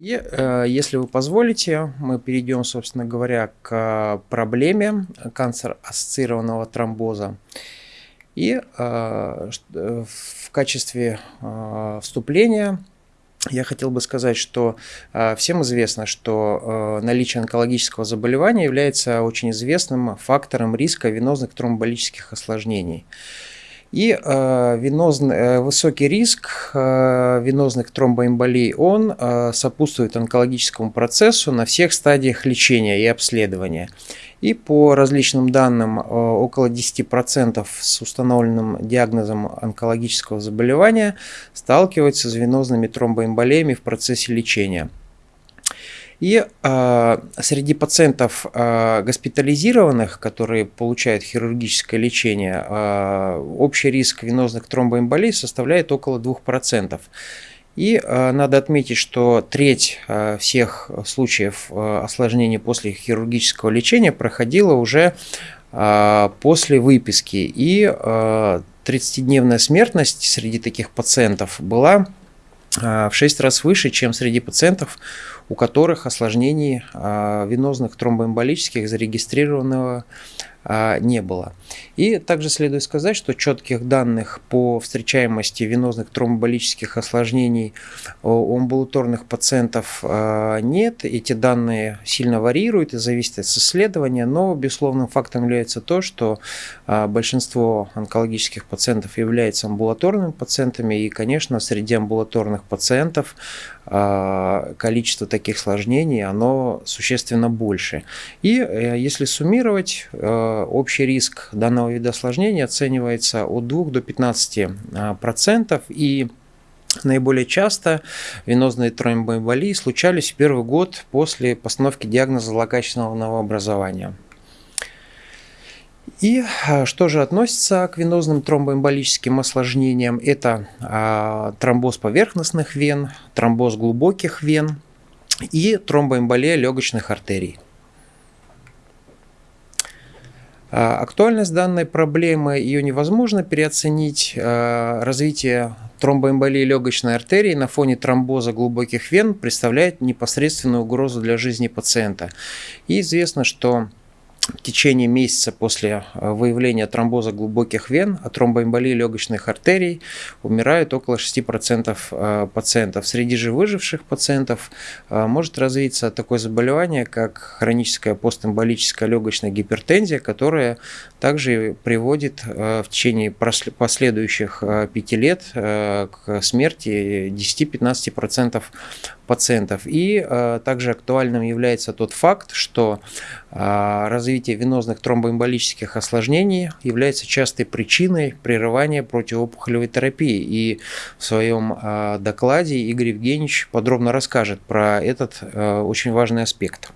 И, э, если вы позволите, мы перейдем, собственно говоря, к проблеме канцер-ассоциированного тромбоза. И э, в качестве э, вступления я хотел бы сказать, что всем известно, что наличие онкологического заболевания является очень известным фактором риска венозных тромболических осложнений. И э, венозный, э, высокий риск э, венозных тромбоэмболий, он э, сопутствует онкологическому процессу на всех стадиях лечения и обследования. И по различным данным, э, около 10% с установленным диагнозом онкологического заболевания сталкиваются с венозными тромбоэмболиями в процессе лечения. И э, среди пациентов э, госпитализированных, которые получают хирургическое лечение, э, общий риск венозных тромбоэмболий составляет около 2%. И э, надо отметить, что треть э, всех случаев э, осложнений после хирургического лечения проходила уже э, после выписки. И э, 30-дневная смертность среди таких пациентов была в 6 раз выше, чем среди пациентов, у которых осложнений а, венозных тромбоэмболических зарегистрированного не было. И также следует сказать, что четких данных по встречаемости венозных тромболических осложнений у амбулаторных пациентов а, нет. Эти данные сильно варьируют и зависят от исследования, но безусловным фактом является то, что а, большинство онкологических пациентов являются амбулаторными пациентами, и, конечно, среди амбулаторных пациентов количество таких осложнений, оно существенно больше. И э, если суммировать, общий риск данного вида осложнений оценивается от 2 до 15 а, процентов и Наиболее часто венозные тромбоэмболии случались в первый год после постановки диагноза злокачественного новообразования. И а, что же относится к венозным тромбоэмболическим осложнениям? Это а, тромбоз поверхностных вен, тромбоз глубоких вен и тромбоэмболия легочных артерий. А, актуальность данной проблемы, ее невозможно переоценить. А, развитие тромбоэмболии легочной артерии на фоне тромбоза глубоких вен представляет непосредственную угрозу для жизни пациента. И известно, что в течение месяца после э, выявления тромбоза глубоких вен от тромбоэмболии легочных артерий умирают около 6% э, пациентов. Среди же выживших пациентов э, может развиться такое заболевание, как хроническая постэмболическая легочная гипертензия, которая также приводит в течение последующих 5 лет к смерти 10-15% пациентов. И также актуальным является тот факт, что развитие развитие венозных тромбоэмболических осложнений является частой причиной прерывания противоопухолевой терапии. И в своем а, докладе Игорь Евгеньевич подробно расскажет про этот а, очень важный аспект.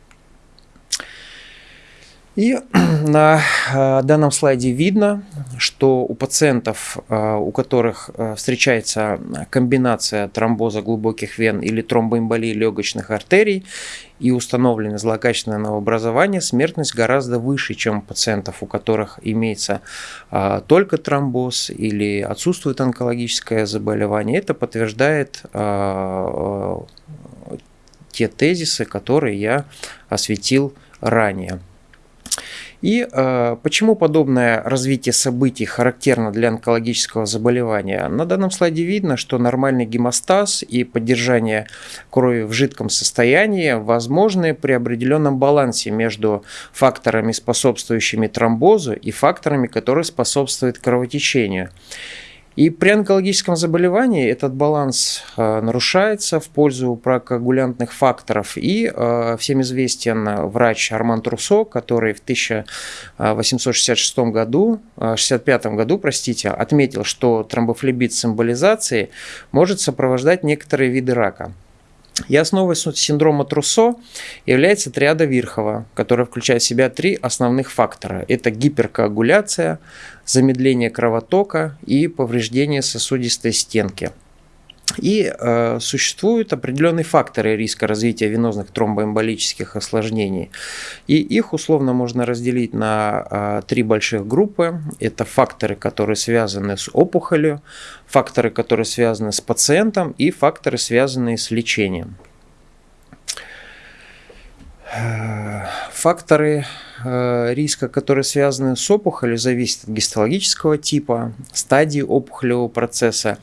И на а, данном слайде видно, что у пациентов, у которых встречается комбинация тромбоза глубоких вен или тромбоэмболии легочных артерий и установлено злокачественное новообразование, смертность гораздо выше, чем у пациентов, у которых имеется только тромбоз или отсутствует онкологическое заболевание. Это подтверждает те тезисы, которые я осветил ранее. И э, почему подобное развитие событий характерно для онкологического заболевания? На данном слайде видно, что нормальный гемостаз и поддержание крови в жидком состоянии возможны при определенном балансе между факторами, способствующими тромбозу, и факторами, которые способствуют кровотечению. И при онкологическом заболевании этот баланс э, нарушается в пользу прокоагулянтных факторов. И э, всем известен врач Арман Трусо, который в 1866 году, 65 э, году, простите, отметил, что тромбофлебит с может сопровождать некоторые виды рака. И основой синдрома Труссо является триада Вирхова, которая включает в себя три основных фактора. Это гиперкоагуляция, замедление кровотока и повреждение сосудистой стенки. И э, существуют определенные факторы риска развития венозных тромбоэмболических осложнений. И их условно можно разделить на э, три больших группы. Это факторы, которые связаны с опухолью, факторы, которые связаны с пациентом и факторы, связанные с лечением. Факторы э, риска, которые связаны с опухолью, зависят от гистологического типа, стадии опухолевого процесса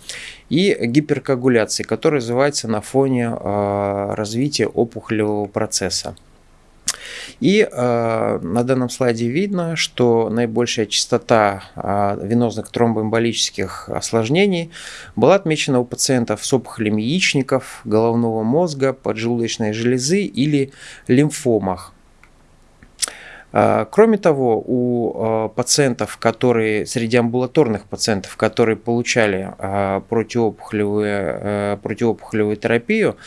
и гиперкоагуляции, которая развивается на фоне э, развития опухолевого процесса. И э, на данном слайде видно, что наибольшая частота э, венозных тромбоэмболических осложнений была отмечена у пациентов с опухолями яичников, головного мозга, поджелудочной железы или лимфомах. А, кроме того, у а, пациентов, которые, среди амбулаторных пациентов, которые получали а, противоопухолевую, противоопухолевую терапию,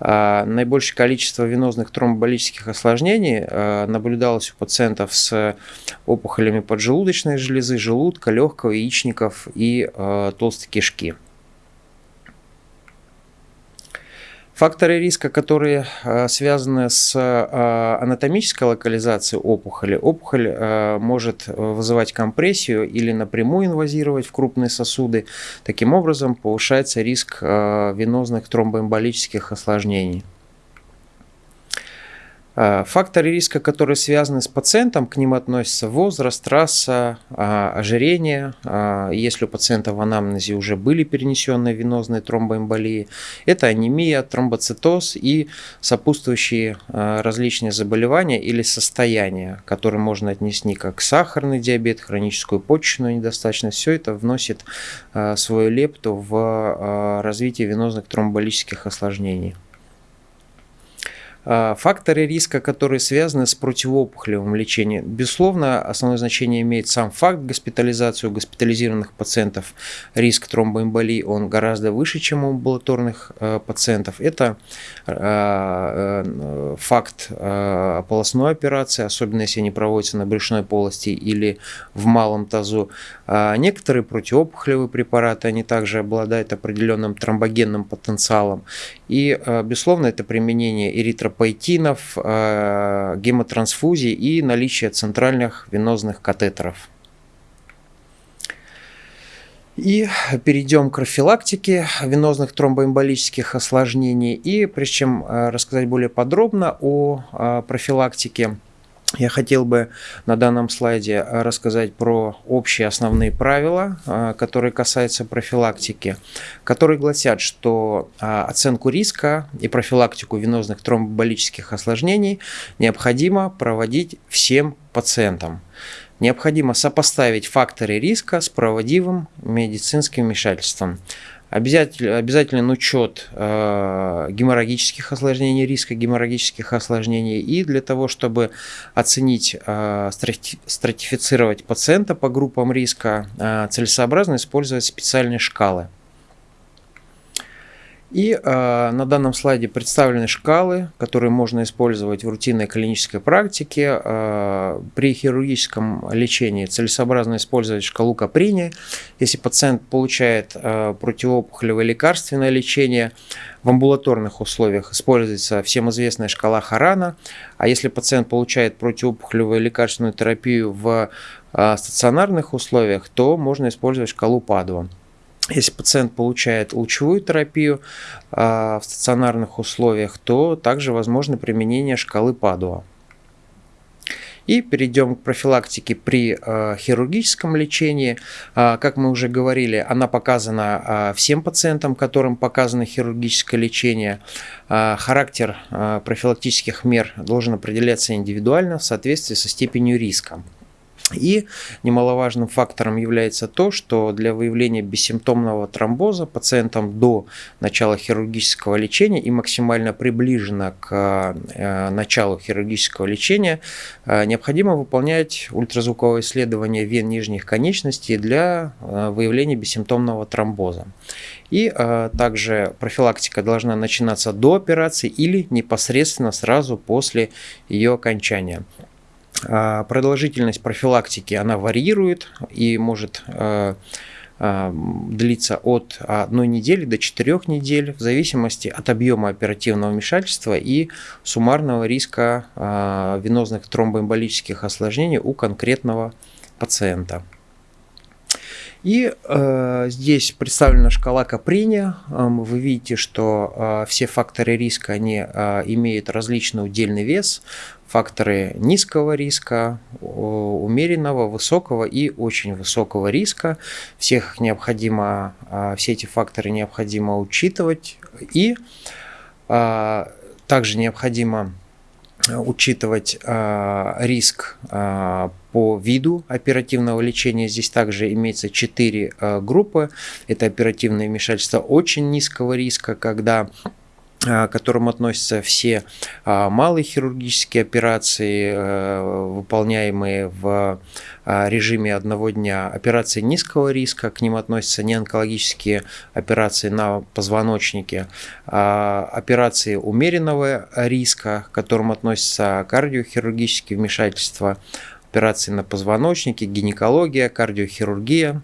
наибольшее количество венозных тромболических осложнений наблюдалось у пациентов с опухолями поджелудочной железы, желудка, легкого, яичников и толстой кишки. Факторы риска, которые э, связаны с э, анатомической локализацией опухоли. Опухоль э, может вызывать компрессию или напрямую инвазировать в крупные сосуды. Таким образом, повышается риск венозных тромбоэмболических осложнений. А, факторы риска, которые связаны с пациентом, к ним относятся возраст, раса, а, ожирение. А, если у пациента в анамнезе уже были перенесенные венозные тромбоэмболии, это анемия, тромбоцитоз и сопутствующие различные заболевания или состояния, которые можно отнести как сахарный диабет, хроническую почечную недостаточность. Все это вносит свою лепту в развитие венозных тромболических осложнений. А, факторы риска, которые связаны с противоопухолевым лечением. Безусловно, основное значение имеет сам факт госпитализации у госпитализированных пациентов. Риск тромбоэмболии он гораздо выше, чем у амбулаторных э, пациентов. Это э, э, факт полостной операции, особенно если они проводятся на брюшной полости или в малом тазу. А некоторые противоопухолевые препараты, они также обладают определенным тромбогенным потенциалом. И, безусловно, это применение эритропоэтина поэтинов, э, гемотрансфузии и наличие центральных венозных катетеров. И перейдем к профилактике венозных тромбоэмболических осложнений. И прежде чем рассказать более подробно о профилактике, я хотел бы на данном слайде рассказать про общие основные правила, а, которые касаются профилактики, которые гласят, что а, оценку риска и профилактику венозных тромболических осложнений необходимо проводить всем пациентам. Необходимо сопоставить факторы риска с проводимым медицинским вмешательством. Обязательно, обязателен учет э, геморрагических осложнений, риска геморрагических осложнений. И для того, чтобы оценить, э, стратифицировать пациента по группам риска, э, целесообразно использовать специальные шкалы. И э, на данном слайде представлены шкалы, которые можно использовать в рутинной клинической практике. Э, при хирургическом лечении целесообразно использовать шкалу Каприни. Если пациент получает э, противоопухолевое лекарственное лечение, в амбулаторных условиях используется всем известная шкала Харана. А если пациент получает противоопухолевую лекарственную терапию в э, стационарных условиях, то можно использовать шкалу Падуа. Если пациент получает лучевую терапию а, в стационарных условиях, то также возможно применение шкалы Падуа. И перейдем к профилактике при э, хирургическом лечении. Э, как мы уже говорили, она показана всем пациентам, которым показано хирургическое лечение. Характер профилактических мер должен определяться индивидуально в соответствии со степенью риска. И немаловажным фактором является то, что для выявления бессимптомного тромбоза пациентам до начала хирургического лечения и максимально приближенно к э, началу хирургического лечения э, необходимо выполнять ультразвуковое исследование вен нижних конечностей для э, выявления бессимптомного тромбоза. И также профилактика должна начинаться до операции или непосредственно сразу после ее окончания. А, продолжительность профилактики, она варьирует и может а, а, длиться от одной недели до четырех недель в зависимости от объема оперативного вмешательства и суммарного риска венозных тромбоэмболических осложнений у конкретного пациента. И э, здесь представлена шкала Каприни. Э, вы видите, что э, все факторы риска они э, имеют различный удельный вес. Факторы низкого риска, умеренного, высокого и очень высокого риска. Всех необходимо, э, все эти факторы необходимо учитывать. И э, также необходимо учитывать э, риск по виду оперативного лечения. Здесь также имеется 4 э, группы. Это оперативное вмешательство очень низкого риска, когда к которым относятся все малые хирургические операции, выполняемые в режиме одного дня, операции низкого риска, к ним относятся неонкологические операции на позвоночнике, операции умеренного риска, к которым относятся кардиохирургические вмешательства, операции на позвоночнике, гинекология, кардиохирургия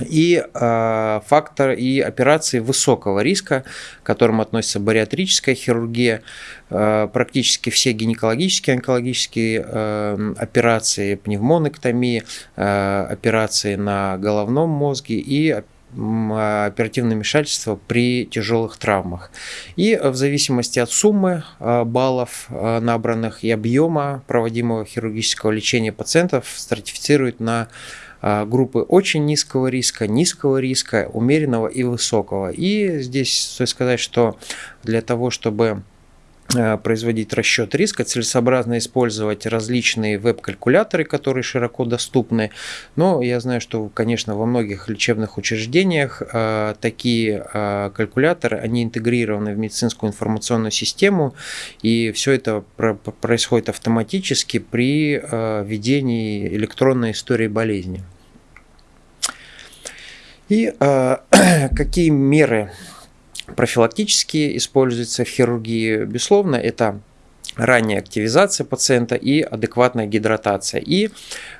и э, фактор и операции высокого риска, к которым относится бариатрическая хирургия, э, практически все гинекологические, онкологические э, операции, пневмонэктомии, э, операции на головном мозге и оперативное вмешательство при тяжелых травмах. И в зависимости от суммы баллов набранных и объема проводимого хирургического лечения пациентов стратифицируют на группы очень низкого риска, низкого риска, умеренного и высокого. И здесь стоит сказать, что для того, чтобы производить расчет риска, целесообразно использовать различные веб-калькуляторы, которые широко доступны. Но я знаю, что, конечно, во многих лечебных учреждениях э, такие э, калькуляторы, они интегрированы в медицинскую информационную систему, и все это происходит автоматически при ведении электронной истории болезни. И какие меры профилактически используется в хирургии, безусловно, это ранняя активизация пациента и адекватная гидратация. И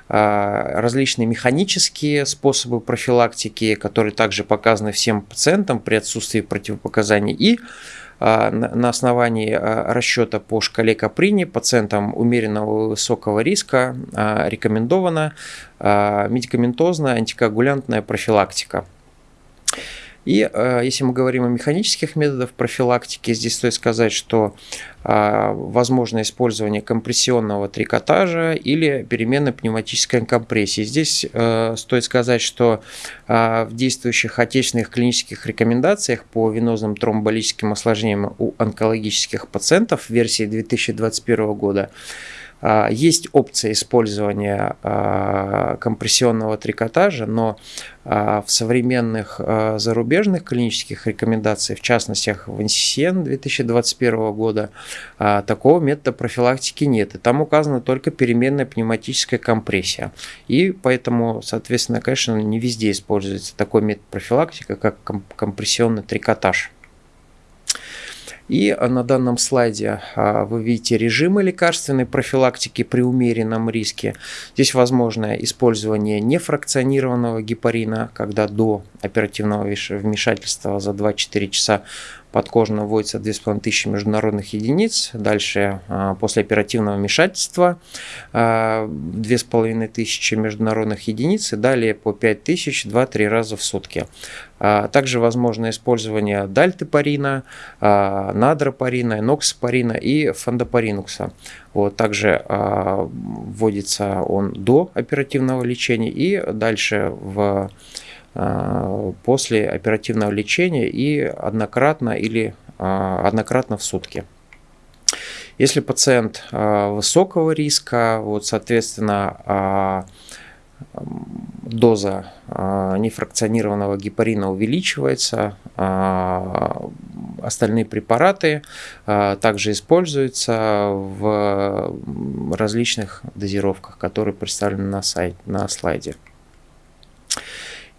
а, различные механические способы профилактики, которые также показаны всем пациентам при отсутствии противопоказаний. И а, на основании а, расчета по шкале Каприни пациентам умеренного высокого риска рекомендована медикаментозная антикоагулянтная профилактика. И э, если мы говорим о механических методах профилактики, здесь стоит сказать, что э, возможно использование компрессионного трикотажа или переменной пневматической компрессии. Здесь э, стоит сказать, что в действующих отечественных клинических рекомендациях по венозным тромболическим осложнениям у онкологических пациентов версии 2021 года а, есть опция использования а, компрессионного трикотажа, но а, в современных зарубежных клинических рекомендациях, в частности в NCCN 2021 года, такого метода профилактики нет. И там указана только переменная пневматическая компрессия. И поэтому, соответственно, конечно, не везде используется такой метод профилактики, как компрессионный трикотаж. И на данном слайде а, вы видите режимы лекарственной профилактики при умеренном риске. Здесь возможно использование нефракционированного гепарина, когда до оперативного вмешательства за 2-4 часа подкожно вводится 2500 международных единиц. Дальше а, после оперативного вмешательства 2500 а, международных единиц и далее по 5000 2-3 раза в сутки. А, также возможно использование дальтепарина, надропарина, ноксапарина и фондопаринукса. Вот, также вводится он до оперативного лечения и дальше в а, после оперативного лечения и однократно или а, однократно в сутки. Если пациент а, высокого риска, вот, соответственно, доза нефракционированного гепарина увеличивается, остальные препараты также используются в различных дозировках, которые представлены на, сайт, на слайде.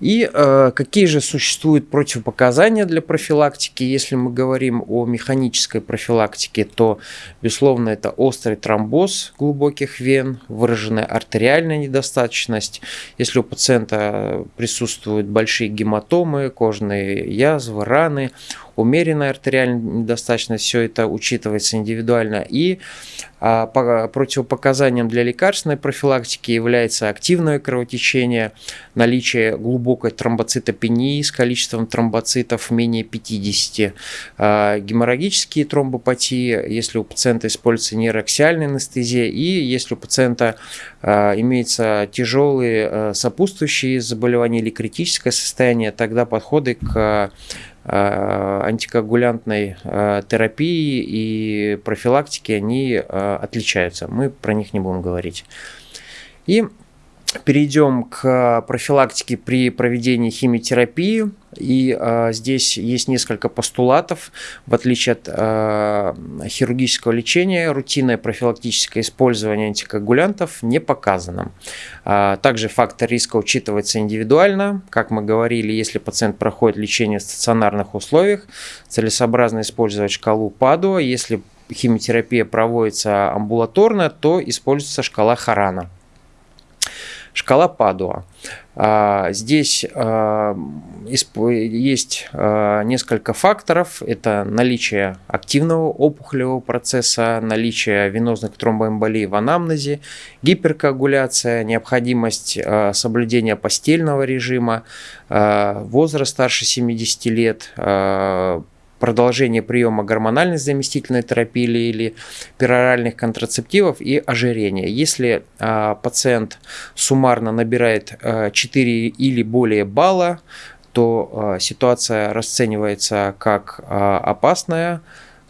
И э, какие же существуют противопоказания для профилактики? Если мы говорим о механической профилактике, то, безусловно, это острый тромбоз глубоких вен, выраженная артериальная недостаточность. Если у пациента присутствуют большие гематомы, кожные язвы, раны, умеренная артериальная недостаточность, все это учитывается индивидуально. И а, по, противопоказанием для лекарственной профилактики является активное кровотечение, наличие глубокого глубокой тромбоцитопении с количеством тромбоцитов менее 50, а, геморрагические тромбопатии, если у пациента используется нейроаксиальная анестезия и если у пациента а, имеется тяжелые сопутствующие заболевания или критическое состояние, тогда подходы к антикоагулянтной терапии и профилактики, они отличаются. Мы про них не будем говорить. И перейдем к профилактике при проведении химиотерапии. И э, здесь есть несколько постулатов. В отличие от э, хирургического лечения, рутинное профилактическое использование антикоагулянтов не показано. А, также фактор риска учитывается индивидуально. Как мы говорили, если пациент проходит лечение в стационарных условиях, целесообразно использовать шкалу ПАДУА. Если химиотерапия проводится амбулаторно, то используется шкала Харана. Шкала Падуа. А, здесь а, есть а, несколько факторов. Это наличие активного опухолевого процесса, наличие венозных тромбоэмболий в анамнезе, гиперкоагуляция, необходимость соблюдения постельного режима, возраст старше 70 лет, продолжение приема гормональной заместительной терапии или пероральных контрацептивов и ожирение. Если а, пациент суммарно набирает а, 4 или более балла, то а, ситуация расценивается как а, опасная,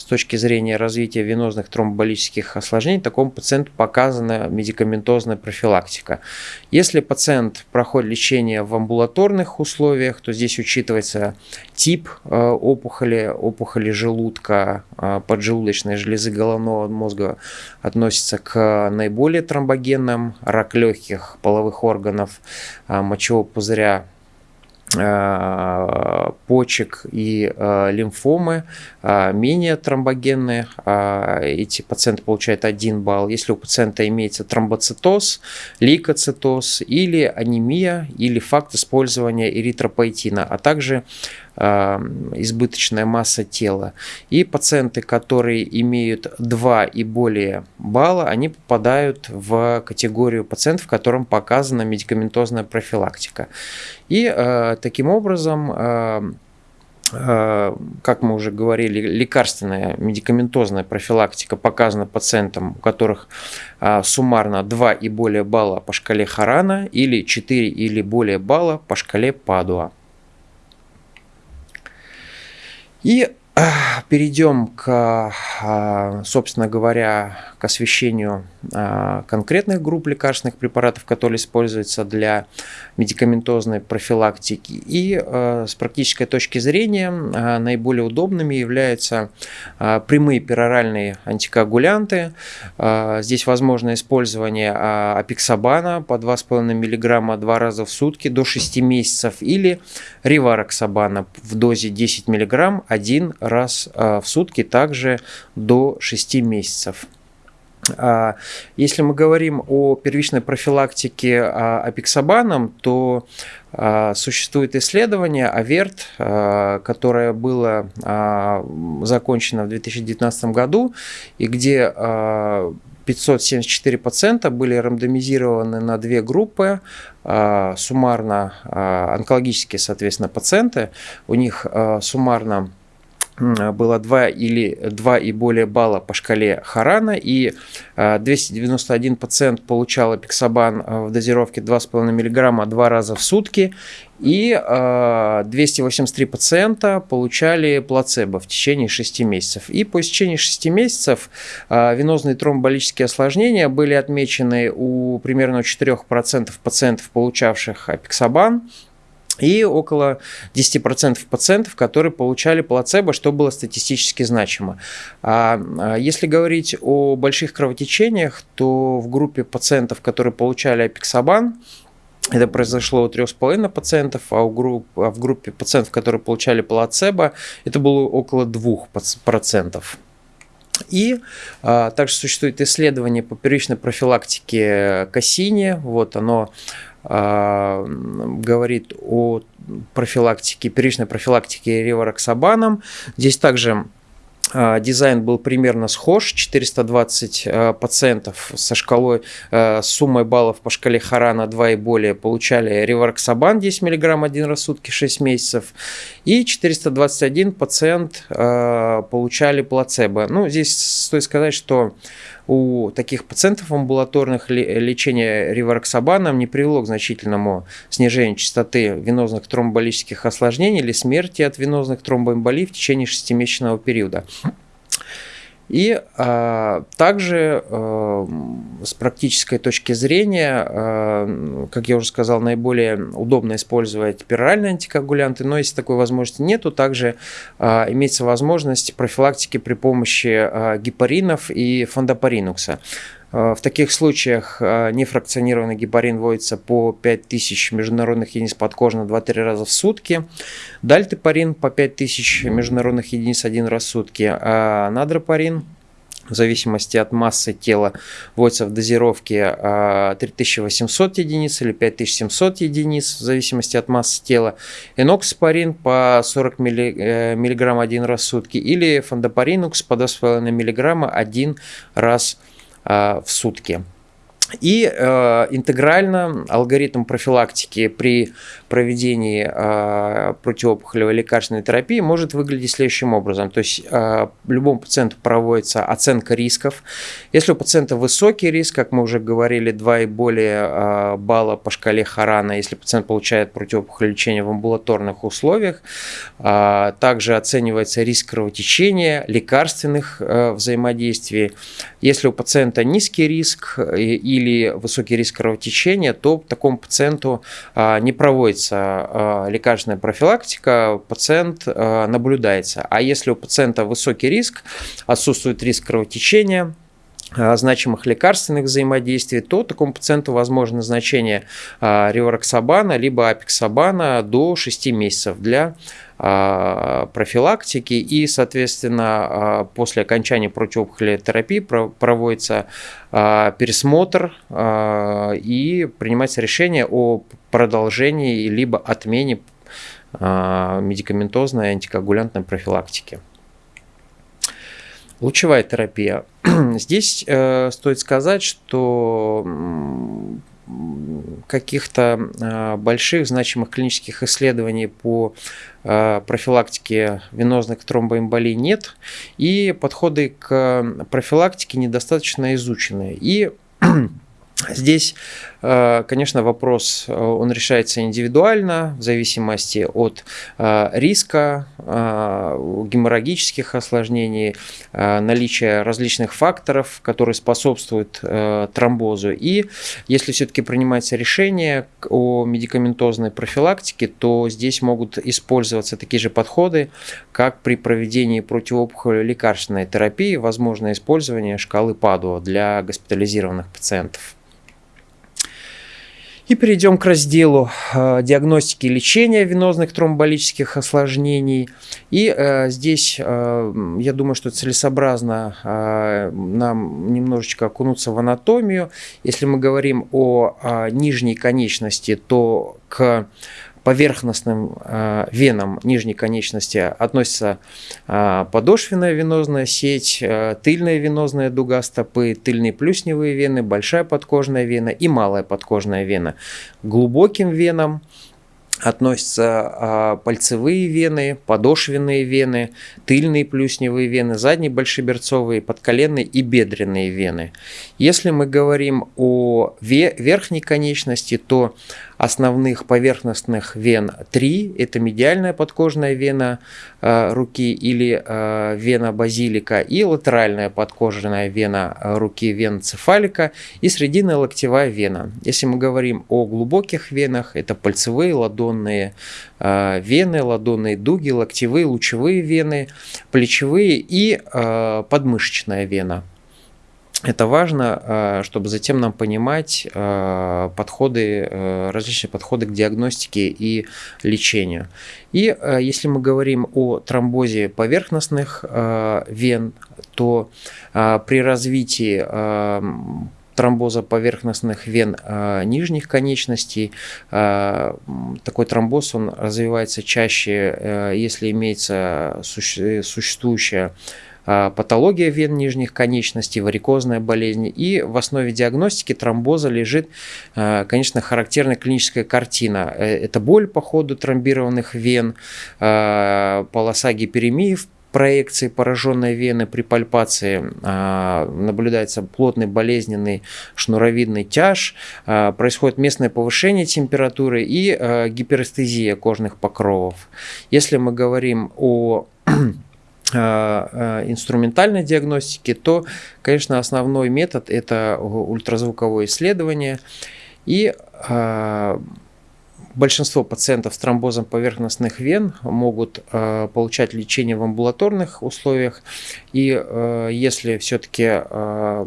точки зрения развития венозных тромболических осложнений такому пациенту показана медикаментозная профилактика. Если пациент проходит лечение в амбулаторных условиях, то здесь учитывается тип э, опухоли, опухоли желудка, э, поджелудочной железы головного мозга относится к наиболее тромбогенным, рак легких, половых органов, э, мочевого пузыря, почек и э, лимфомы э, менее тромбогенные. Эти пациенты получают 1 балл. Если у пациента имеется тромбоцитоз, лейкоцитоз или анемия, или факт использования эритропоэтина, а также избыточная масса тела. И пациенты, которые имеют 2 и более балла, они попадают в категорию пациентов, которым показана медикаментозная профилактика. И э, таким образом э, э, как мы уже говорили, лекарственная медикаментозная профилактика показана пациентам, у которых суммарно 2 и более балла по шкале Харана или 4 или более балла по шкале Падуа. И а, перейдем к, а, собственно говоря, к освещению конкретных групп лекарственных препаратов, которые используются для медикаментозной профилактики. И с практической точки зрения наиболее удобными являются прямые пероральные антикоагулянты. Здесь возможно использование апиксабана по 2,5 мг два раза в сутки до 6 месяцев или ривароксабана в дозе 10 мг один раз в сутки также до 6 месяцев. А, если мы говорим о первичной профилактике апиксабаном, то а, существует исследование АВЕРТ, которое было а, закончено в 2019 году, и где 574 пациента были рандомизированы на две группы, суммарно онкологические, соответственно, пациенты. У них суммарно было 2 или 2 и более балла по шкале Харана, и 291 а, пациент получал апиксабан а, в дозировке 2,5 мг два раза в сутки, и 283 а, пациента получали плацебо в течение 6 месяцев. И по истечении 6 месяцев венозные тромболические осложнения были отмечены у примерно 4% пациентов, получавших апиксабан, и около 10% пациентов, которые получали плацебо, что было статистически значимо. А, а если говорить о больших кровотечениях, то в группе пациентов, которые получали апиксабан, это произошло у 3,5 пациентов, а, у групп, а в группе пациентов, которые получали плацебо, это было около 2%. И а, также существует исследование по первичной профилактике кассини. Вот оно говорит о профилактике, первичной профилактике ревароксабаном. Здесь также а, дизайн был примерно схож, 420 а, пациентов со шкалой, а, с суммой баллов по шкале Харана 2 и более получали реварксабан 10 мг один раз в сутки 6 месяцев, и 421 пациент получали плацебо. Ну, здесь стоит сказать, что у таких пациентов амбулаторных лечение реварксабаном не привело к значительному снижению частоты венозных тромболических осложнений или смерти от венозных тромбоэмболий в течение шестимесячного периода. И а, также а, с практической точки зрения, а, как я уже сказал, наиболее удобно использовать пероральные антикоагулянты, но если такой возможности нету, также а, имеется возможность профилактики при помощи а, гепаринов и фондопаринукса. А, в таких случаях а, нефракционированный гепарин вводится по 5000 международных единиц подкожно 2-3 раза в сутки. Дальтепарин по 5000 международных единиц один раз в сутки. А надропарин в зависимости от массы тела вводится в дозировке 3800 единиц или 5700 единиц в зависимости от массы тела. Энокспорин по 40 мг один раз в сутки или фондопаринукс по 2,5 мг один раз в а, в сутки. И э, интегрально алгоритм профилактики при проведении э, противоопухолевой лекарственной терапии может выглядеть следующим образом. То есть э, любому пациенту проводится оценка рисков. Если у пациента высокий риск, как мы уже говорили, 2 и более э, балла по шкале Харана, если пациент получает противоопухолевое лечение в амбулаторных условиях, э, также оценивается риск кровотечения, лекарственных э, взаимодействий. Если у пациента низкий риск и или высокий риск кровотечения, то такому пациенту а, не проводится а, лекарственная профилактика, пациент а, наблюдается. А если у пациента высокий риск, отсутствует риск кровотечения, значимых лекарственных взаимодействий, то такому пациенту возможно назначение риороксабана либо апексабана до 6 месяцев для а, профилактики и, соответственно, а, после окончания противоопухолевой терапии проводится а, пересмотр и принимается решение о продолжении либо отмене медикаментозной антикоагулянтной профилактики. Лучевая терапия. Здесь э, стоит сказать, что каких-то а, больших значимых клинических исследований по а, профилактике венозных тромбоэмболий нет, и подходы к профилактике недостаточно изучены. И Здесь, э, конечно, вопрос, э, он решается индивидуально, в зависимости от э, риска, геморрагических осложнений, наличия различных факторов, которые способствуют тромбозу. И если все-таки принимается решение о медикаментозной профилактике, то здесь могут использоваться такие же подходы, как при проведении противоопухолевой лекарственной терапии, возможно использование шкалы Падуа для госпитализированных пациентов. И перейдем к разделу э, диагностики и лечения венозных тромболических осложнений. И э, здесь э, я думаю, что целесообразно э, нам немножечко окунуться в анатомию. Если мы говорим о э, нижней конечности, то к поверхностным э, венам нижней конечности относится э, подошвенная венозная сеть, э, тыльная венозная дуга стопы, тыльные плюсневые вены, большая подкожная вена и малая подкожная вена. Глубоким венам относятся а, пальцевые вены, подошвенные вены, тыльные плюсневые вены, задние большеберцовые, подколенные и бедренные вены. Если мы говорим о верхней конечности, то основных поверхностных вен три. Это медиальная подкожная вена э, руки или э, вена базилика и латеральная подкожная вена руки, вена цефалика и срединная локтевая вена. Если мы говорим о глубоких венах, это пальцевые, ладонные э, вены, ладонные дуги, локтевые, лучевые вены, плечевые и подмышечная вена. Это важно, э, чтобы затем нам понимать э, подходы, э, различные подходы к диагностике и лечению. И если мы говорим о тромбозе поверхностных вен, то при развитии тромбоза поверхностных вен нижних конечностей. такой тромбоз он развивается чаще, если имеется существующая патология вен нижних конечностей, варикозная болезнь. И в основе диагностики тромбоза лежит, конечно, характерная клиническая картина. Это боль по ходу тромбированных вен, полоса гиперемии в проекции пораженной вены при пальпации а, наблюдается плотный болезненный шнуровидный тяж, а, происходит местное повышение температуры и а, гиперэстезия кожных покровов. Если мы говорим о инструментальной диагностике, то, конечно, основной метод это ультразвуковое исследование. И Большинство пациентов с тромбозом поверхностных вен могут э, получать лечение в амбулаторных условиях. И э, если все-таки э,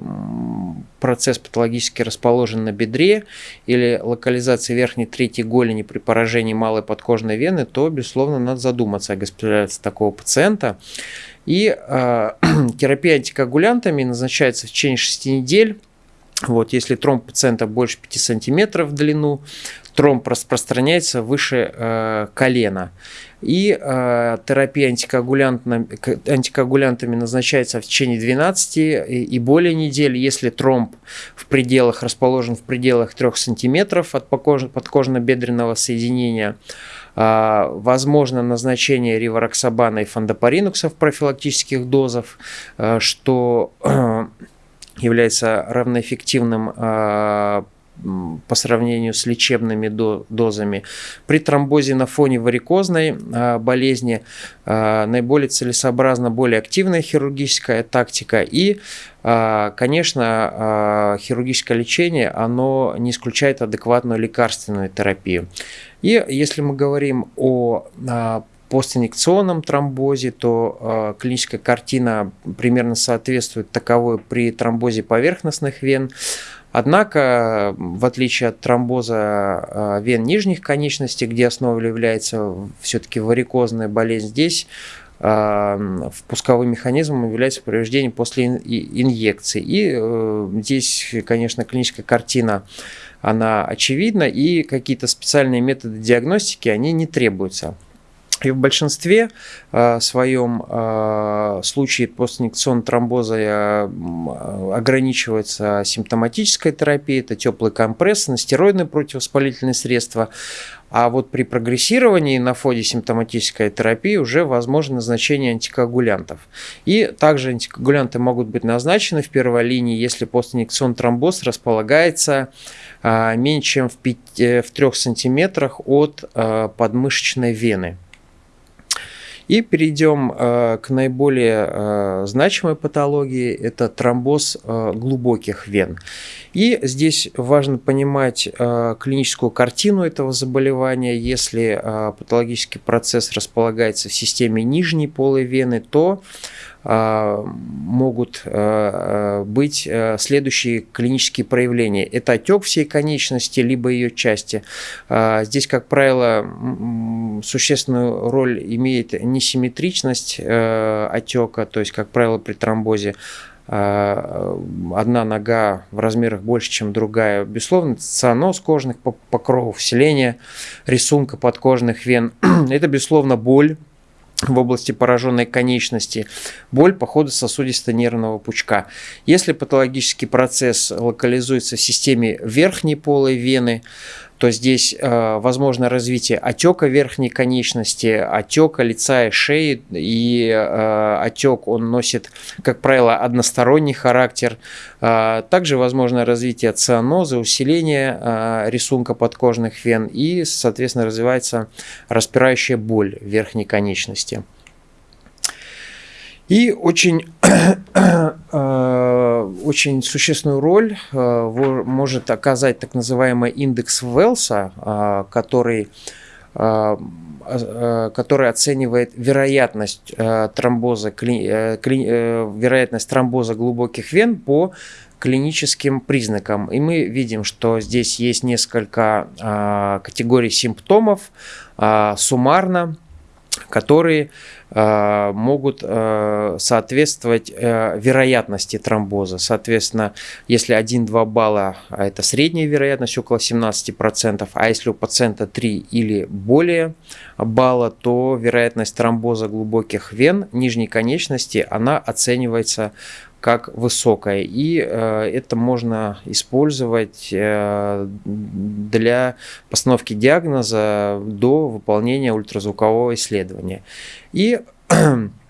процесс патологически расположен на бедре или локализация верхней трети голени при поражении малой подкожной вены, то, безусловно, надо задуматься о госпитализации такого пациента. И э, терапия антикоагулянтами назначается в течение 6 недель вот, если тромб пациента больше 5 сантиметров в длину, тромб распространяется выше э, колена. И э, терапия антикоагулянтами, антикоагулянтами назначается в течение 12 и, и более недель, если тромб в пределах, расположен в пределах 3 сантиметров от подкожно-бедренного соединения. Э, возможно назначение ривароксабана и фондопаринукса в профилактических дозах, э, что э, является равноэффективным а, по сравнению с лечебными дозами. При тромбозе на фоне варикозной а, болезни а, наиболее целесообразна более активная хирургическая тактика и, конечно, хирургическое лечение, оно не исключает адекватную лекарственную терапию. И если мы говорим о постинъекционном тромбозе, то э, клиническая картина примерно соответствует таковой при тромбозе поверхностных вен. Однако, в отличие от тромбоза э, вен нижних конечностей, где основой является все-таки варикозная болезнь, здесь э, впусковым механизмом является повреждение после инъекции. И э, здесь, конечно, клиническая картина она очевидна, и какие-то специальные методы диагностики, они не требуются. И в большинстве э, своем э, случае постинъекционного тромбоза э, ограничивается симптоматическая терапия, это теплый компресс, стероидные противовоспалительные средства. А вот при прогрессировании на фоне симптоматической терапии уже возможно назначение антикоагулянтов. И также антикоагулянты могут быть назначены в первой линии, если постинъекционный тромбоз располагается меньше чем в, 5, в 3 сантиметрах от подмышечной вены. И перейдем э, к наиболее э, значимой патологии, это тромбоз э, глубоких вен. И здесь важно понимать клиническую картину этого заболевания. Если патологический процесс располагается в системе нижней полой вены, то могут а, а, быть следующие клинические проявления. Это отек всей конечности, либо ее части. Здесь, как правило, существенную роль имеет несимметричность отека, то есть, как правило, при тромбозе одна нога в размерах больше, чем другая. Безусловно, цианоз кожных покровов, вселение рисунка подкожных вен. Это, безусловно, боль, в области пораженной конечности, боль по ходу сосудисто-нервного пучка. Если патологический процесс локализуется в системе верхней полой вены, то здесь э, возможно развитие отека верхней конечности, отека лица и шеи, и э, отек он носит, как правило, односторонний характер. Э, также возможно развитие цианоза, усиление э, рисунка подкожных вен и, соответственно, развивается распирающая боль верхней конечности. И очень, э, очень существенную роль э, может оказать так называемый индекс Велса, э, который который оценивает вероятность тромбоза, вероятность тромбоза глубоких вен по клиническим признакам. И мы видим, что здесь есть несколько категорий симптомов. Суммарно которые э, могут э, соответствовать э, вероятности тромбоза. Соответственно, если 1-2 балла, а это средняя вероятность, около 17%, а если у пациента 3 или более балла, то вероятность тромбоза глубоких вен нижней конечности, она оценивается как высокая. И э, это можно использовать э, для постановки диагноза до выполнения ультразвукового исследования. И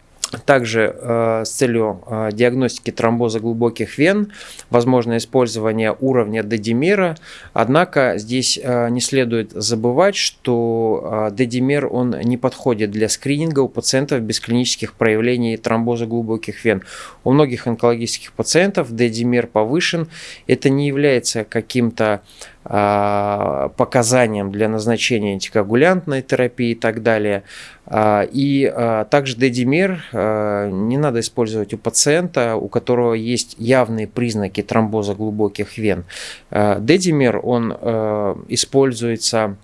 Также э, с целью э, диагностики тромбоза глубоких вен возможно использование уровня дедимера. Однако здесь э, не следует забывать, что э, дедимер он не подходит для скрининга у пациентов без клинических проявлений тромбоза глубоких вен. У многих онкологических пациентов дедимер повышен. Это не является каким-то показаниям для назначения антикоагулянтной терапии и так далее. А, и а, также дедимер не надо использовать у пациента, у которого есть явные признаки тромбоза глубоких вен. Дедимер, он используется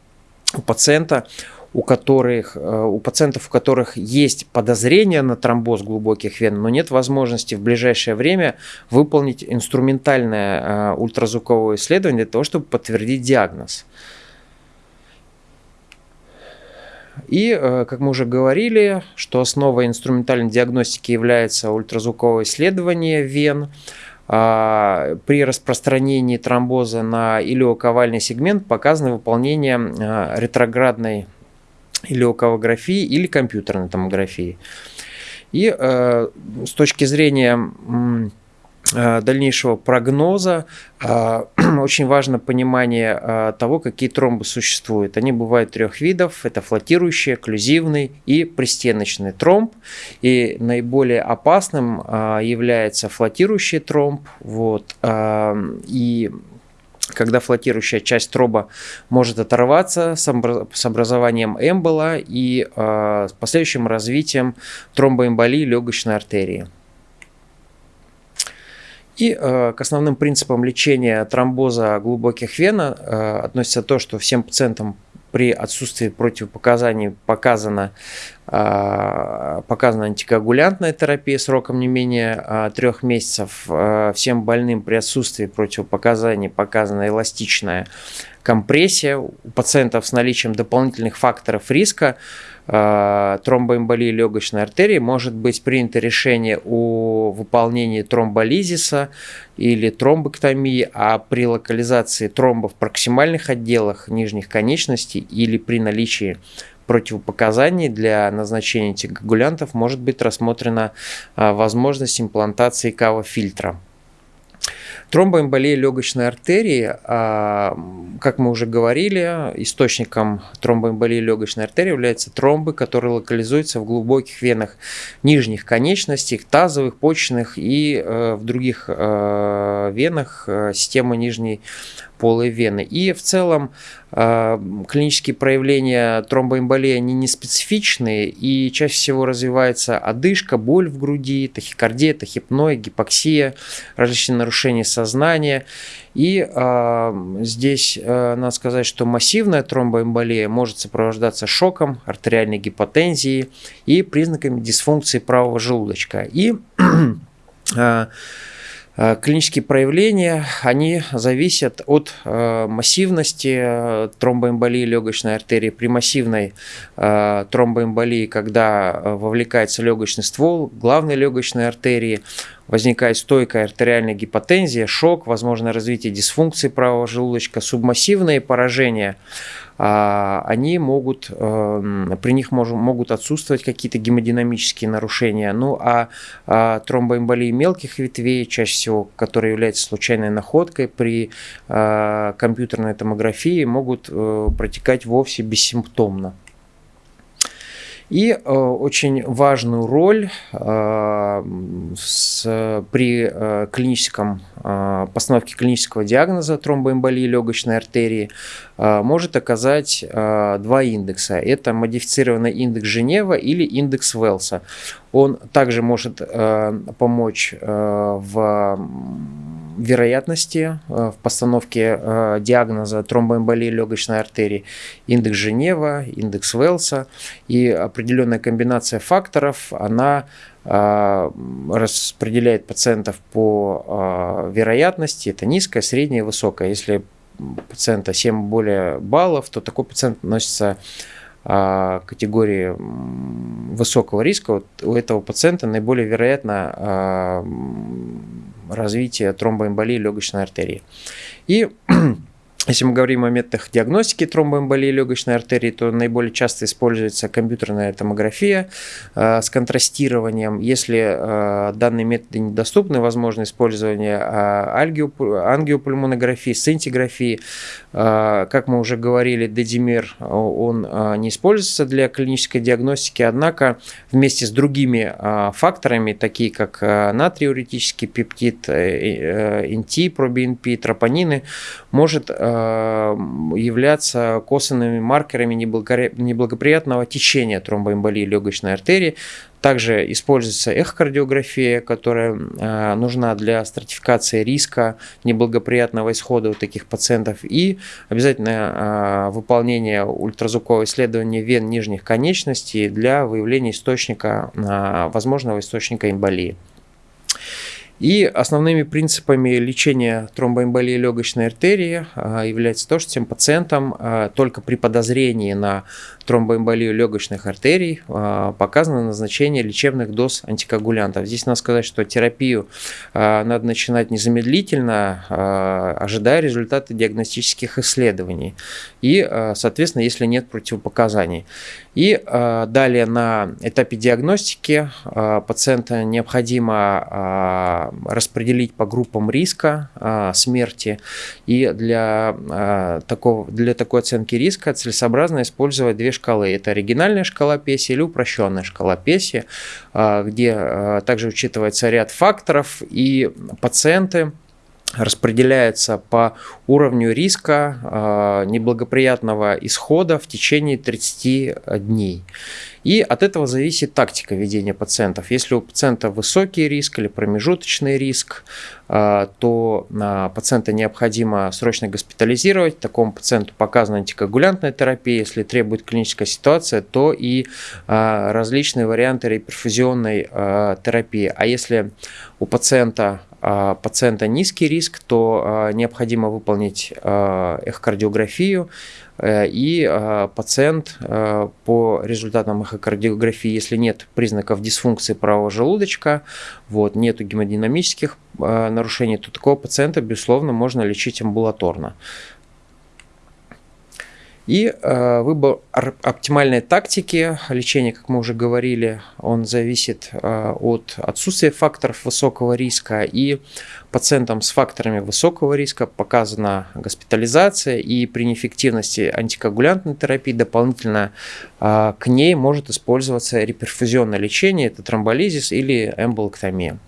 у пациента, у которых, э, у пациентов, у которых есть подозрение на тромбоз глубоких вен, но нет возможности в ближайшее время выполнить инструментальное э, ультразвуковое исследование для того, чтобы подтвердить диагноз. И, э, как мы уже говорили, что основой инструментальной диагностики является ультразвуковое исследование вен. А, при распространении тромбоза на илиоковальный сегмент показано выполнение ретроградной или леокографии, или компьютерной томографии. И э, с точки зрения э, дальнейшего прогноза э, очень важно понимание э, того, какие тромбы существуют. Они бывают трех видов. Это флотирующий, окклюзивный и пристеночный тромб. И наиболее опасным э, является флотирующий тромб. Вот, э, и когда флотирующая часть троба может оторваться с образованием эмбола и э, с последующим развитием тромбоэмболии легочной артерии. И э, к основным принципам лечения тромбоза глубоких вен э, относится то, что всем пациентам при отсутствии противопоказаний показана, а, показана антикоагулянтная терапия сроком не менее а, трех месяцев. А, всем больным при отсутствии противопоказаний показана эластичная компрессия. У пациентов с наличием дополнительных факторов риска тромбоэмболии легочной артерии может быть принято решение о выполнении тромболизиса или тромбоктомии, а при локализации тромба в проксимальных отделах нижних конечностей или при наличии противопоказаний для назначения антикоагулянтов может быть рассмотрена э, возможность имплантации кава-фильтра. Тромбоэмболия легочной артерии, а, как мы уже говорили, источником тромбоэмболии легочной артерии являются тромбы, которые локализуются в глубоких венах нижних конечностей, тазовых, почечных и э, в других э, венах э, системы нижней полой вены. И в целом э, клинические проявления тромбоэмболии они не специфичные и чаще всего развивается одышка, боль в груди, тахикардия, тахипноя, гипоксия, различные нарушения сознания. И э, здесь э, надо сказать, что массивная тромбоэмболия может сопровождаться шоком, артериальной гипотензией и признаками дисфункции правого желудочка. И Э, клинические проявления, они зависят от э, массивности э, тромбоэмболии легочной артерии. При массивной тромбоэмболии, когда вовлекается легочный ствол главной легочной артерии, возникает стойкая артериальная гипотензия, шок, возможно развитие дисфункции правого желудочка, субмассивные поражения они могут, эм, при них могут отсутствовать какие-то гемодинамические нарушения. Ну а, а тромбоэмболии мелких ветвей, чаще всего, которые являются случайной находкой при а, компьютерной томографии, могут э, протекать вовсе бессимптомно. И э, очень важную роль э, с, при э, клиническом э, постановке клинического диагноза тромбоэмболии легочной артерии э, может оказать э, два индекса. Это модифицированный индекс Женева или индекс Велса. Он также может э, помочь э, в вероятности в постановке диагноза тромбоэмболии легочной артерии, индекс Женева, индекс Велса и определенная комбинация факторов, она распределяет пациентов по вероятности, это низкая, средняя, высокая. Если пациента 7 более баллов, то такой пациент относится категории высокого риска. Вот у этого пациента наиболее вероятно а, развитие тромбоэмболии легочной артерии. И Если мы говорим о методах диагностики тромбоэмболии легочной артерии, то наиболее часто используется компьютерная томография э, с контрастированием. Если э, данные методы недоступны, возможно использование э, ангиопульмонографии, сцинтиграфии. Э, как мы уже говорили, дедимер он э, не используется для клинической диагностики, однако вместе с другими э, факторами, такие как э, натриуретический пептид, э, э, НТ, пробинпи, тропонины, может э, Э, являться косвенными маркерами неблагоприятного течения тромбоэмболии легочной артерии. Также используется эхокардиография, которая э, нужна для стратификации риска неблагоприятного исхода у таких пациентов. И обязательно э, выполнение ультразвукового исследования вен нижних конечностей для выявления источника, возможного источника эмболии. И основными принципами лечения тромбоэмболии легочной артерии а, является то, что тем пациентам а, только при подозрении на тромбоэмболию легочных артерий а, показано назначение лечебных доз антикоагулянтов. Здесь надо сказать, что терапию надо начинать незамедлительно, ожидая результаты диагностических исследований. И, соответственно, если нет противопоказаний. И далее на этапе диагностики пациента необходимо распределить по группам риска а, смерти. И для, а, такого, для такой оценки риска целесообразно использовать две шкалы. Это оригинальная шкала Песи или упрощенная шкала Песи, а, где также учитывается ряд факторов и пациенты распределяется по уровню риска э, неблагоприятного исхода в течение 30 дней. И от этого зависит тактика ведения пациентов. Если у пациента высокий риск или промежуточный риск, э, то э, пациента необходимо срочно госпитализировать. Такому пациенту показана антикоагулянтная терапия. Если требует клиническая ситуация, то и различные варианты реперфузионной терапии. А если у пациента а, пациента низкий риск, то а, необходимо выполнить а, эхокардиографию, и пациент по результатам эхокардиографии, если нет признаков дисфункции правого желудочка, вот, нету гемодинамических нарушений, то такого пациента, безусловно, можно лечить амбулаторно. И э, выбор оптимальной тактики лечения, как мы уже говорили, он зависит э, от отсутствия факторов высокого риска. И пациентам с факторами высокого риска показана госпитализация, и при неэффективности антикоагулянтной терапии дополнительно э, к ней может использоваться реперфузионное лечение, это тромболизис или эмболоктомия.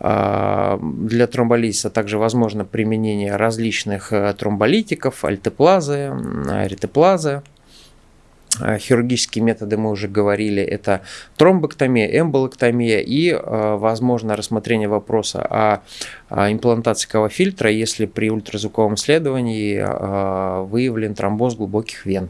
А, для тромболизиса также возможно применение различных э, тромболитиков, альтеплазы, аритеплазы. А, хирургические методы мы уже говорили, это тромбоктомия, эмболоктомия и, э, возможно, рассмотрение вопроса о имплантации кавофильтра, если при ультразвуковом исследовании э, выявлен тромбоз глубоких вен.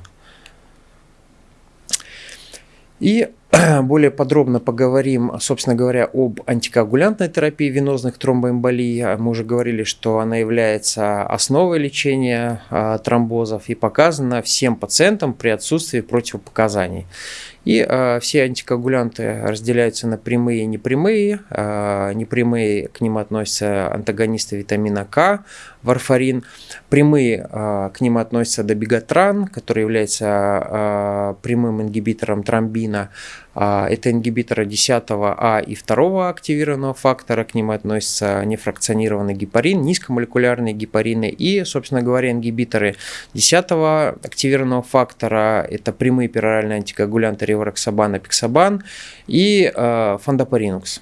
И более подробно поговорим, собственно говоря, об антикоагулянтной терапии венозных тромбоэмболий. Мы уже говорили, что она является основой лечения а, тромбозов и показана всем пациентам при отсутствии противопоказаний. И э, все антикоагулянты разделяются на прямые и непрямые. Э, непрямые к ним относятся антагонисты витамина К, варфарин. Прямые э, к ним относятся добегатран, который является э, прямым ингибитором тромбина. Э, это ингибиторы 10 А и 2 активированного фактора. К ним относятся нефракционированный гепарин, низкомолекулярные гепарины и, собственно говоря, ингибиторы 10 активированного фактора. Это прямые пероральные антикоагулянты ревароксабан, апиксабан и э, фондопаринукс.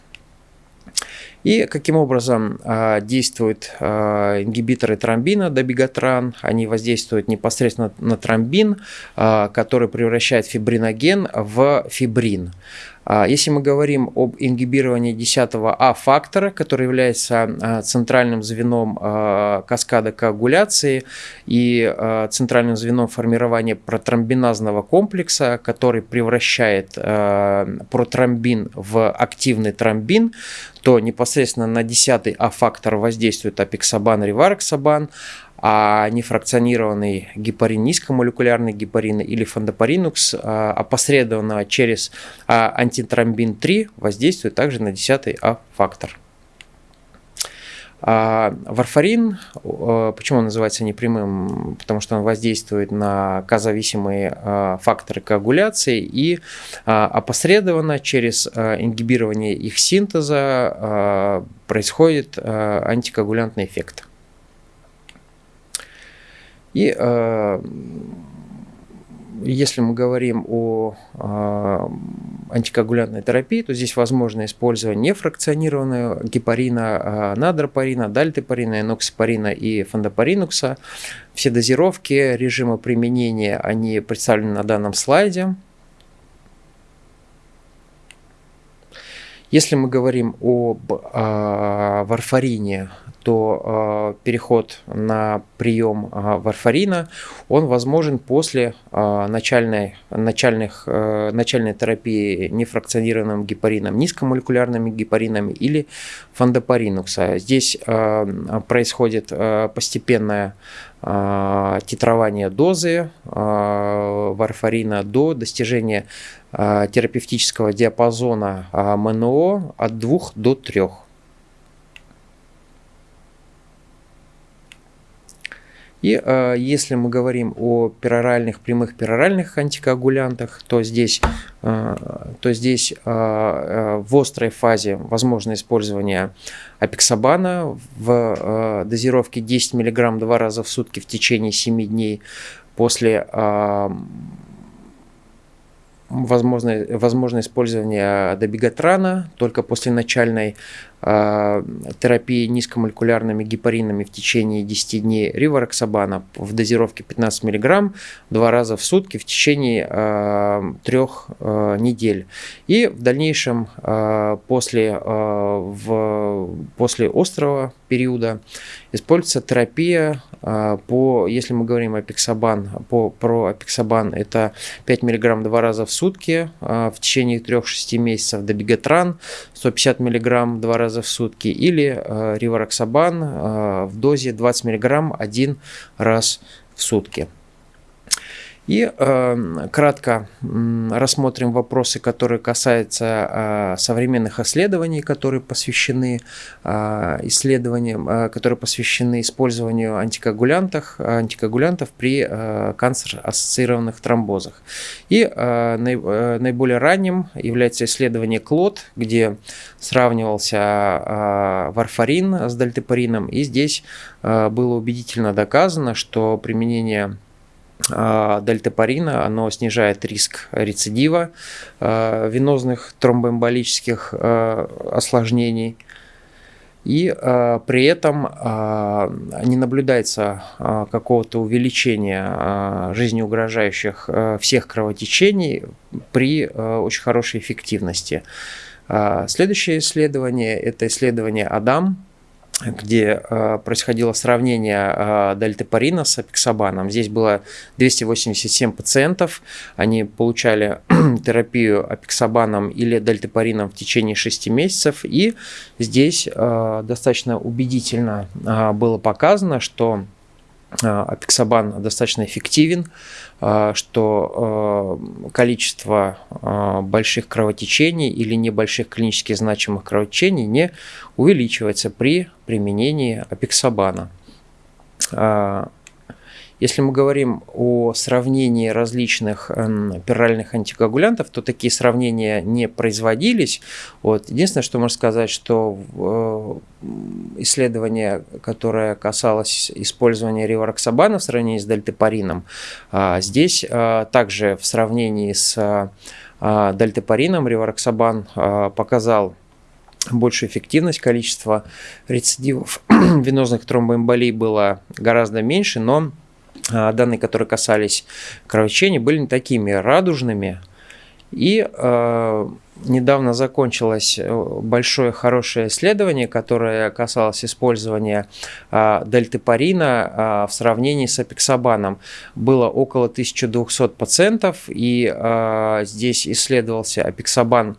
И каким образом э, действуют э, ингибиторы тромбина, добегатран? Они воздействуют непосредственно на тромбин, э, который превращает фибриноген в фибрин. А, если мы говорим об ингибировании 10 А-фактора, который является а, центральным звеном а, каскада коагуляции и центральным звеном формирования протромбиназного комплекса, который превращает протромбин в активный тромбин, то непосредственно на 10 А-фактор воздействует апексабан, ревароксабан, а нефракционированный гепарин, низкомолекулярный гепарин или фондопаринукс а, опосредованно через а, антитромбин 3 воздействует также на 10 А-фактор. А варфарин, почему он называется непрямым? Потому что он воздействует на казависимые факторы коагуляции и опосредованно через ингибирование их синтеза происходит антикоагулянтный эффект. И э, если мы говорим о э, антикоагулянтной терапии, то здесь возможно использование нефракционированного гепарина, э, надропарина, дальтепарина, эноксипарина и фондопаринукса. Все дозировки, режимы применения, они представлены на данном слайде. Если мы говорим об э, варфарине, то э, переход на прием э, варфарина, он возможен после э, начальной, начальных, э, начальной терапии нефракционированным гепарином, низкомолекулярными гепаринами или фондопаринукса. Здесь происходит постепенное титрование дозы варфарина до достижения терапевтического диапазона МНО от 2 до 3. И э, если мы говорим о пероральных, прямых пероральных антикоагулянтах, то здесь, э, то здесь э, э, в острой фазе возможно использование апексабана в э, дозировке 10 мг два раза в сутки в течение 7 дней. После э, возможно, возможно использование добегатрана только после начальной терапии низкомолекулярными гепаринами в течение 10 дней ривароксабана в дозировке 15 мг два раза в сутки в течение э, трех э, недель. И в дальнейшем после, в, после острого периода используется терапия по, если мы говорим о пиксабан, по, про апексабан, это 5 мг два раза в сутки в течение 3-6 месяцев, добегатран 150 мг два раза в сутки или э, ривароксабан э, в дозе 20 мг один раз в сутки. И э, кратко э, рассмотрим вопросы, которые касаются э, современных исследований, которые посвящены э, исследованиям, э, которые посвящены использованию антикоагулянтов, антикоагулянтов при э, канцер-ассоциированных тромбозах. И э, э, наиболее ранним является исследование КЛОД, где сравнивался э, варфарин с дальтепарином, и здесь э, было убедительно доказано, что применение дельтапарина, оно снижает риск рецидива а, венозных тромбоэмболических а, осложнений. И при этом не наблюдается какого-то увеличения жизнеугрожающих всех кровотечений при очень хорошей эффективности. Следующее исследование – это исследование АДАМ, где э, происходило сравнение э, дальтепарина с апексабаном. Здесь было 287 пациентов, они получали терапию апексабаном или дальтепарином в течение 6 месяцев, и здесь э, достаточно убедительно э, было показано, что апексабан достаточно эффективен, что количество больших кровотечений или небольших клинически значимых кровотечений не увеличивается при применении апексабана. Если мы говорим о сравнении различных э, пиральных антикоагулянтов, то такие сравнения не производились. Вот. Единственное, что можно сказать, что э, исследование, которое касалось использования ривароксабана в сравнении с дельтепарином, э, здесь э, также в сравнении с э, дельтепарином ривароксабан показал большую эффективность, количество рецидивов венозных тромбоэмболий было гораздо меньше, но а, данные, которые касались кровотечения, были не такими радужными. И э, недавно закончилось э, большое хорошее исследование, которое касалось использования э, дельтепарина э, в сравнении с апексабаном. Было около 1200 пациентов, и э, здесь исследовался апексабан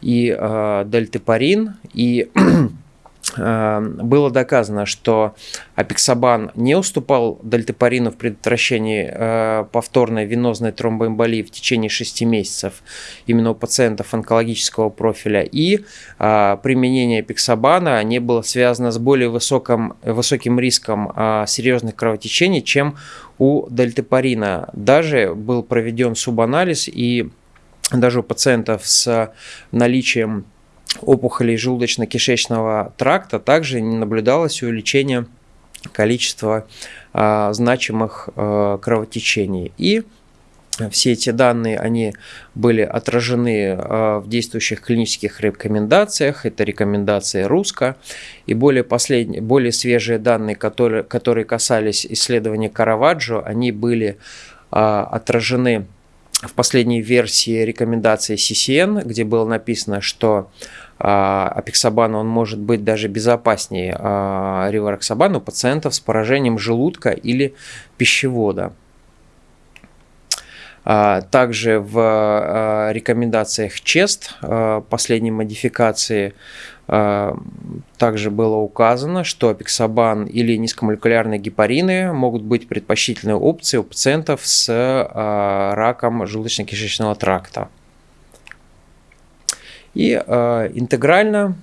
и э, дельтепарин, и было доказано, что апексабан не уступал дальтепарину в предотвращении э, повторной венозной тромбоэмболии в течение 6 месяцев именно у пациентов онкологического профиля. И э, применение апексабана не было связано с более высоким, высоким риском э, серьезных кровотечений, чем у дальтепарина. Даже был проведен субанализ и даже у пациентов с наличием опухолей желудочно-кишечного тракта также не наблюдалось увеличение количества а, значимых а, кровотечений. И все эти данные, они были отражены а, в действующих клинических рекомендациях. Это рекомендации РУСКО. И более, последние, более свежие данные, которые, которые касались исследования Караваджо, они были а, отражены в последней версии рекомендации CCN, где было написано, что а, апексабан он может быть даже безопаснее а, ривароксабана у пациентов с поражением желудка или пищевода. А, также в рекомендациях ЧЕСТ последней модификации также было указано, что апексабан или низкомолекулярные гепарины могут быть предпочтительной опцией у пациентов с раком желудочно-кишечного тракта. И э, интегрально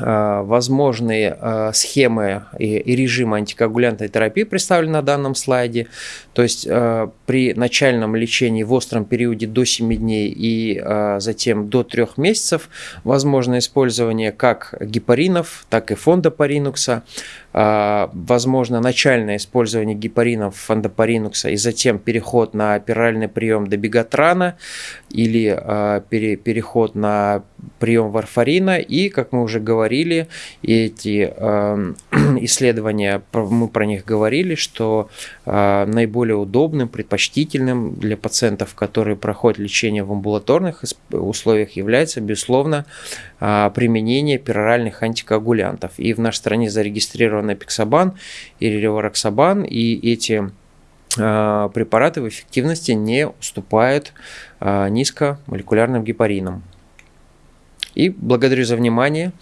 возможные э, схемы и, режимы антикоагулянтной терапии представлены на данном слайде. То есть э, при начальном лечении в остром периоде до 7 дней и э, затем до 3 месяцев возможно использование как гепаринов, так и фондопаринукса. Возможно начальное использование гепаринов фондопаринукса и затем переход на операльный прием добегатрана или а, переход на прием варфарина. И, как мы уже говорили, эти а, исследования, мы про них говорили, что наиболее удобным, предпочтительным для пациентов, которые проходят лечение в амбулаторных условиях, является, безусловно, применение пероральных антикоагулянтов. И в нашей стране зарегистрировано напиксабан или ревароксабан, и эти э, препараты в эффективности не уступают э, низкомолекулярным гепаринам. И благодарю за внимание.